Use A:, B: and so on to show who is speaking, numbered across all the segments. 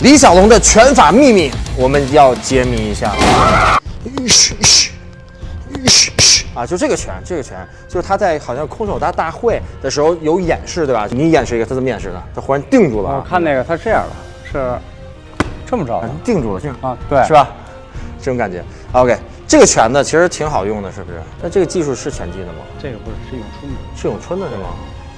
A: 李小龙的拳法秘密，我们要揭秘一下。啊，就这个拳，这个拳，就是他在好像空手道大会的时候有演示，对吧？你演示一个，他怎么演示的？他忽然定住了啊，
B: 我看那个他这样的，是这么着的
A: 定住了，这样
B: 啊，对，
A: 是？吧？这种感觉。OK，这个拳呢，其实挺好用的，是不是？那这个技术是拳击的吗？
B: 这个不是是咏春的，
A: 是咏春的是吗？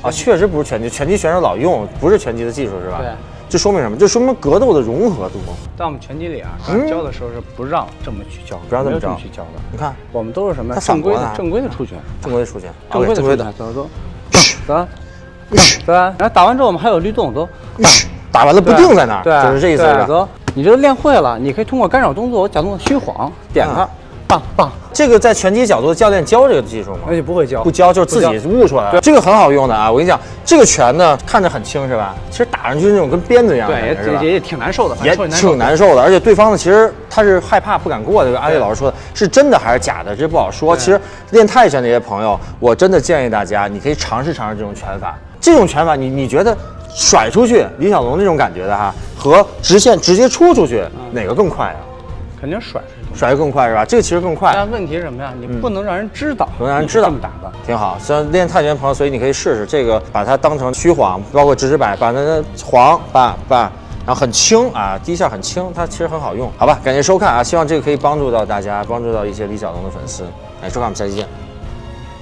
A: 啊，确实不是拳击，拳击选手老用，不是拳击的技术是吧？
B: 对。
A: 这说明什么？这说明格斗的融合度。
B: 在我们拳击里啊，
A: 嗯
B: 教的时候是不让这么去教，
A: 不让这么
B: 这么去教的。
A: 你看，
B: 我们都是什么正规的正规的出拳，
A: 正规的出拳，
B: 正规的出拳，走走走，走，然后打完之后我们还有律动，走，
A: 打完了不定在那儿，
B: 对，
A: 就是这意思
B: 走，你这个练会了，你可以通过干扰动作、假动作虚晃点它
A: 嗯，
B: 棒棒，
A: 这个在拳击角度的教练教这个技术吗？
B: 而且不会教
A: 不，教，就是自己悟出来的。这个很好用的啊！我跟你讲，这个拳呢看着很轻是吧？其实打上去是那种跟鞭子一样的
B: 对，也也也挺难受的，
A: 也挺难受的，而且对方呢，其实他是害怕不敢过的。这个阿丽老师说的是真的还是假的，这不好说。其实练泰拳的一些朋友，我真的建议大家，你可以尝试尝试这种拳法。这种拳法，你你觉得甩出去李小龙那种感觉的哈，和直线直接出出去哪个更快啊？
B: 肯定甩是。
A: 甩的更快是吧？这个其实更快。
B: 但问题是什么呀？你不能让人知道，
A: 不能让人知道
B: 这么打的。
A: 挺好，像练泰拳的朋友，所以你可以试试这个，把它当成虚晃，包括直直摆，把它的晃把把，然后很轻啊，第一下很轻，它其实很好用，好吧？感谢收看啊，希望这个可以帮助到大家，帮助到一些李小龙的粉丝，哎，收看我们下期见。